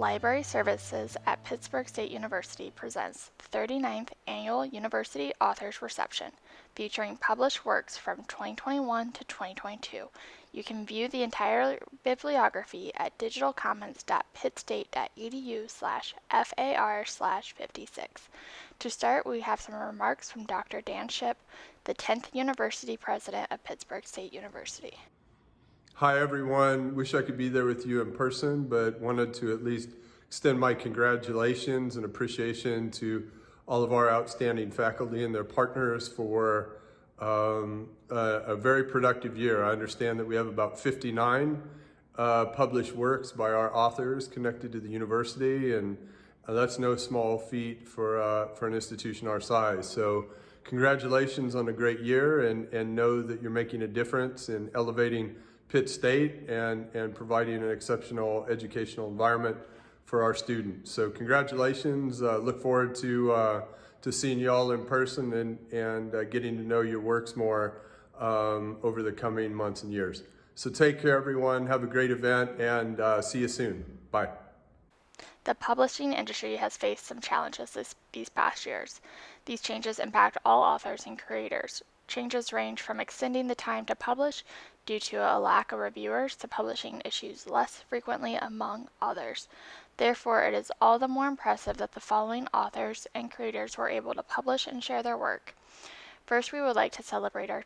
Library Services at Pittsburg State University presents the 39th Annual University Authors Reception, featuring published works from 2021 to 2022. You can view the entire bibliography at digitalcommons.pittstate.edu slash FAR slash 56. To start, we have some remarks from Dr. Dan Shipp, the 10th University President of Pittsburg State University. Hi, everyone. Wish I could be there with you in person, but wanted to at least extend my congratulations and appreciation to all of our outstanding faculty and their partners for um, a, a, very productive year. I understand that we have about 59 uh, published works by our authors connected to the university, and uh, that's no small feat for, uh, for an institution our size. So congratulations on a great year, and, and know that you're making a difference in elevating Pitt State and, and providing an exceptional educational environment for our students. So congratulations. Uh, look forward to, uh, to seeing you all in person and, and uh, getting to know your works more um, over the coming months and years. So take care, everyone. Have a great event and uh, see you soon. Bye. The publishing industry has faced some challenges this, these past years. These changes impact all authors and creators. Changes range from extending the time to publish due to a lack of reviewers to publishing issues less frequently among others. Therefore, it is all the more impressive that the following authors and creators were able to publish and share their work. First, we would like to celebrate our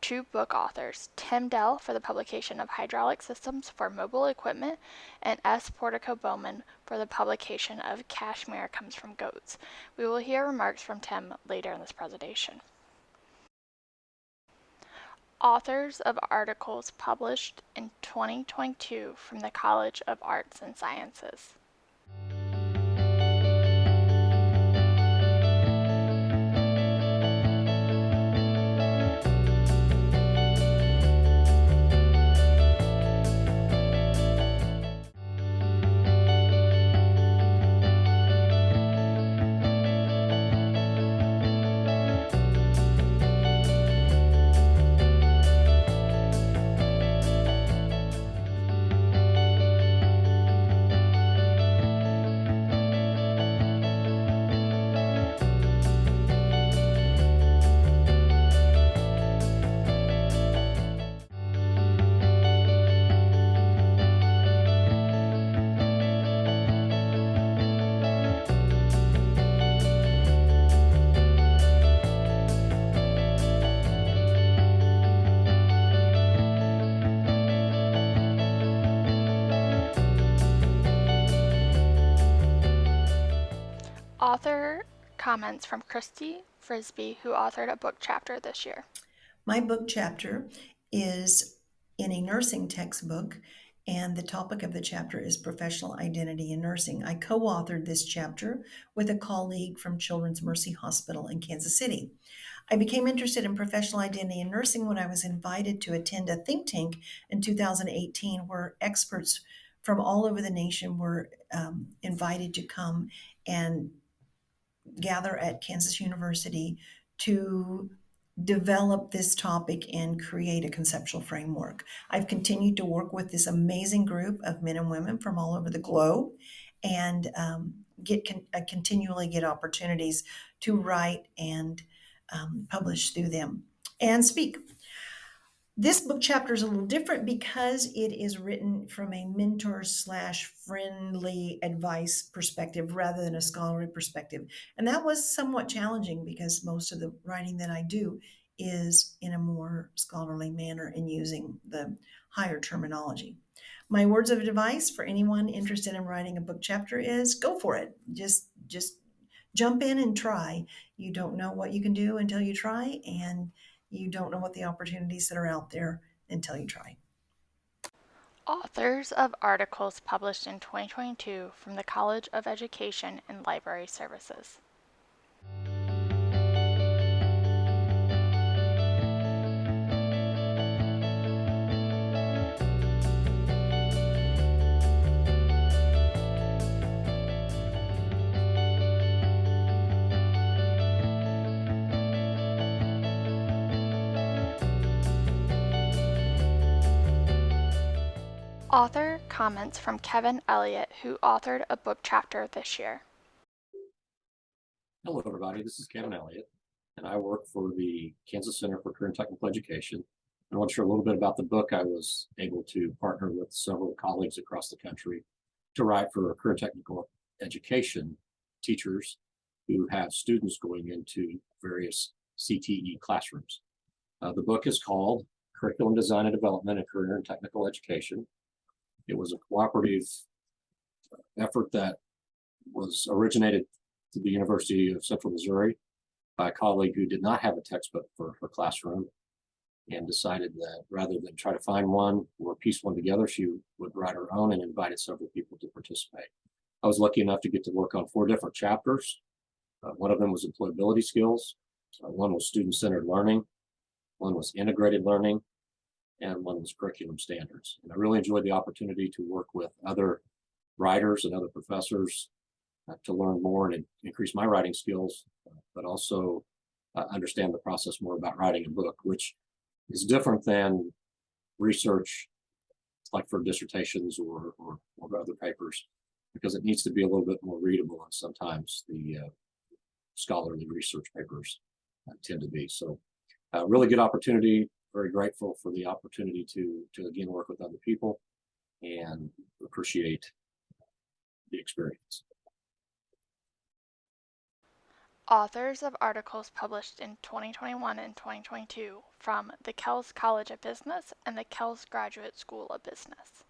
two book authors, Tim Dell for the publication of Hydraulic Systems for Mobile Equipment, and S. Portico Bowman for the publication of Cashmere Comes from Goats. We will hear remarks from Tim later in this presentation authors of articles published in 2022 from the College of Arts and Sciences. Author comments from Christy Frisbee, who authored a book chapter this year. My book chapter is in a nursing textbook, and the topic of the chapter is professional identity in nursing. I co authored this chapter with a colleague from Children's Mercy Hospital in Kansas City. I became interested in professional identity in nursing when I was invited to attend a think tank in 2018 where experts from all over the nation were um, invited to come and gather at Kansas University to develop this topic and create a conceptual framework. I've continued to work with this amazing group of men and women from all over the globe and um, get con- uh, continually get opportunities to write and um, publish through them and speak. This book chapter is a little different because it is written from a mentor slash friendly advice perspective rather than a scholarly perspective. And that was somewhat challenging because most of the writing that I do is in a more scholarly manner and using the higher terminology. My words of advice for anyone interested in writing a book chapter is go for it. Just just jump in and try. You don't know what you can do until you try and you don't know what the opportunities that are out there until you try. Authors of articles published in 2022 from the College of Education and Library Services. Author comments from Kevin Elliott, who authored a book chapter this year. Hello, everybody. This is Kevin Elliott, and I work for the Kansas Center for Career and Technical Education. I want to share a little bit about the book I was able to partner with several colleagues across the country to write for career technical education teachers who have students going into various CTE classrooms. Uh, the book is called Curriculum Design and Development in Career and Technical Education. It was a cooperative effort that was originated to the University of Central Missouri by a colleague who did not have a textbook for her classroom and decided that rather than try to find one or piece one together, she would write her own and invited several people to participate. I was lucky enough to get to work on four different chapters. Uh, one of them was employability skills. Uh, one was student-centered learning. One was integrated learning. And one was curriculum standards. And I really enjoyed the opportunity to work with other writers and other professors uh, to learn more and increase my writing skills, uh, but also uh, understand the process more about writing a book, which is different than research like for dissertations or, or, or other papers, because it needs to be a little bit more readable and sometimes the uh, scholarly research papers uh, tend to be. So uh, really good opportunity, very grateful for the opportunity to, to again work with other people and appreciate the experience. Authors of articles published in 2021 and 2022 from the Kelce College of Business and the Kelce Graduate School of Business.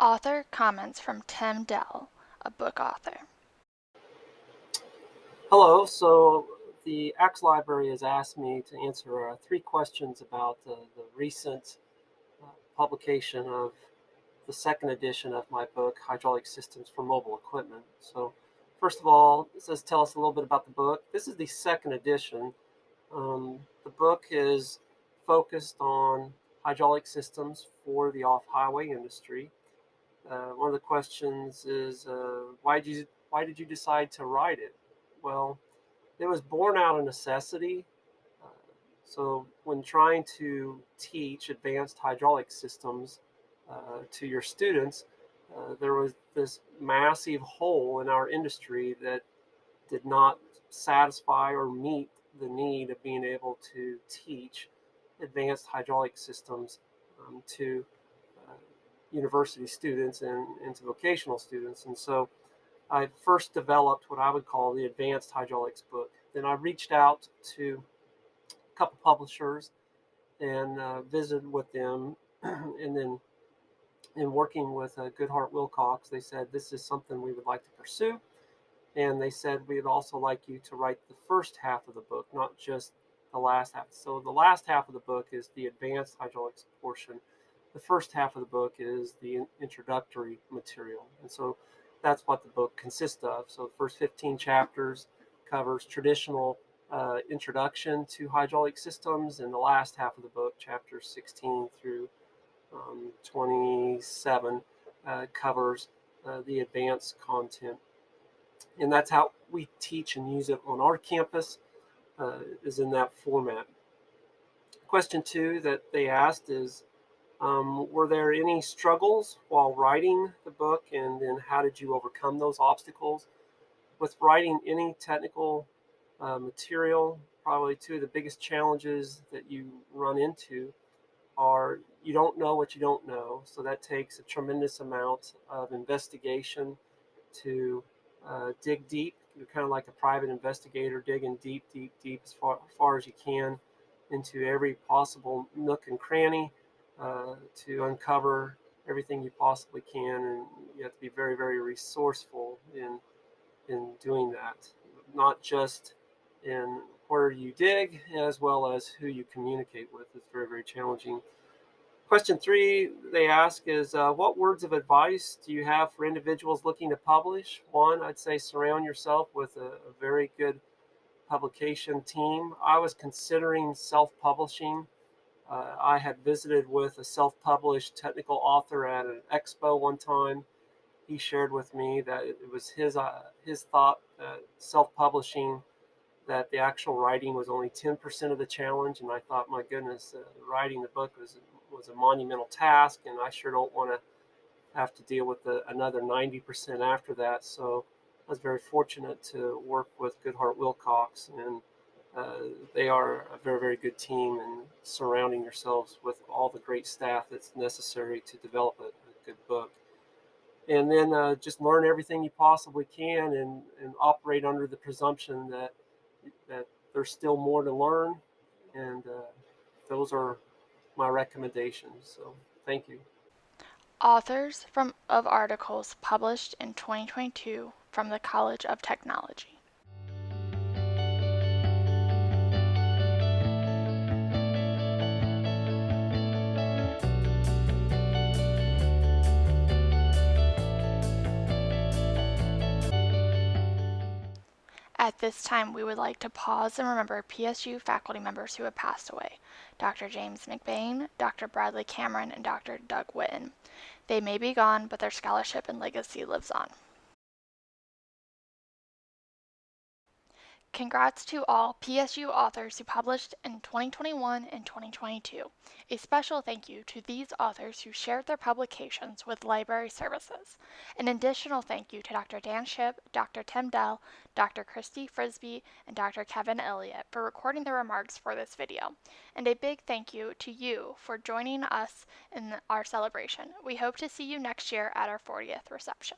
Author comments from Tim Dell, a book author. Hello, so the Axe Library has asked me to answer uh, three questions about uh, the recent uh, publication of the second edition of my book, Hydraulic Systems for Mobile Equipment. So first of all, it says tell us a little bit about the book. This is the second edition. Um, the book is focused on hydraulic systems for the off-highway industry. Uh, one of the questions is uh, why did you why did you decide to write it? Well, it was born out of necessity. Uh, so when trying to teach advanced hydraulic systems uh, to your students, uh, there was this massive hole in our industry that did not satisfy or meet the need of being able to teach advanced hydraulic systems um, to university students and, into vocational students. And so I first developed what I would call the advanced hydraulics book. Then I reached out to a couple publishers and uh, visited with them. and then in working with uh, Goodheart Willcox, they said, this is something we would like to pursue. And they said, we'd also like you to write the first half of the book, not just the last half. So the last half of the book is the advanced hydraulics portion the first half of the book is the introductory material. And so that's what the book consists of. So the first 15 chapters covers traditional uh, introduction to hydraulic systems, and the last half of the book, chapters 16 through um, 27, uh, covers uh, the advanced content. And that's how we teach and use it on our campus, uh, is in that format. Question two that they asked is, um, were there any struggles while writing the book, and then how did you overcome those obstacles? With writing any technical uh, material, probably two of the biggest challenges that you run into are you don't know what you don't know. So that takes a tremendous amount of investigation to uh, dig deep. You're kind of like a private investigator digging deep, deep, deep as far, as far as you can into every possible nook and cranny uh, to uncover everything you possibly can, and you have to be very, very resourceful in in doing that, not just in where you dig as well as who you communicate with. It's very, very challenging. Question three they ask is uh, What words of advice do you have for individuals looking to publish? One, I'd say surround yourself with a, a very good publication team. I was considering self publishing. Uh, I had visited with a self published technical author at an expo one time. He shared with me that it was his, uh, his thought that self publishing that the actual writing was only 10% of the challenge. And I thought, my goodness, uh, writing the book was, was a monumental task. And I sure don't want to have to deal with the, another 90% after that. So I was very fortunate to work with Goodheart Willcox. And they are a very, very good team. And surrounding yourselves with all the great staff that's necessary to develop a, a good book and then uh, just learn everything you possibly can and, and operate under the presumption that that there's still more to learn, and uh, those are my recommendations. So thank you. Authors from of articles published in 2022 from the College of Technology. At this time, we would like to pause and remember PSU faculty members who have passed away Dr. James McBain, Dr. Bradley Cameron, and Dr. Doug Witten. They may be gone, but their scholarship and legacy lives on. Congrats to all PSU authors who published in 2021 and 2022. A special thank you to these authors who shared their publications with library services. An additional thank you to Dr. Dan Shipp, Dr. Tim Dell, Dr. Christy Frisby, and Dr. Kevin Elliott for recording the remarks for this video. And a big thank you to you for joining us in our celebration. We hope to see you next year at our 40th reception.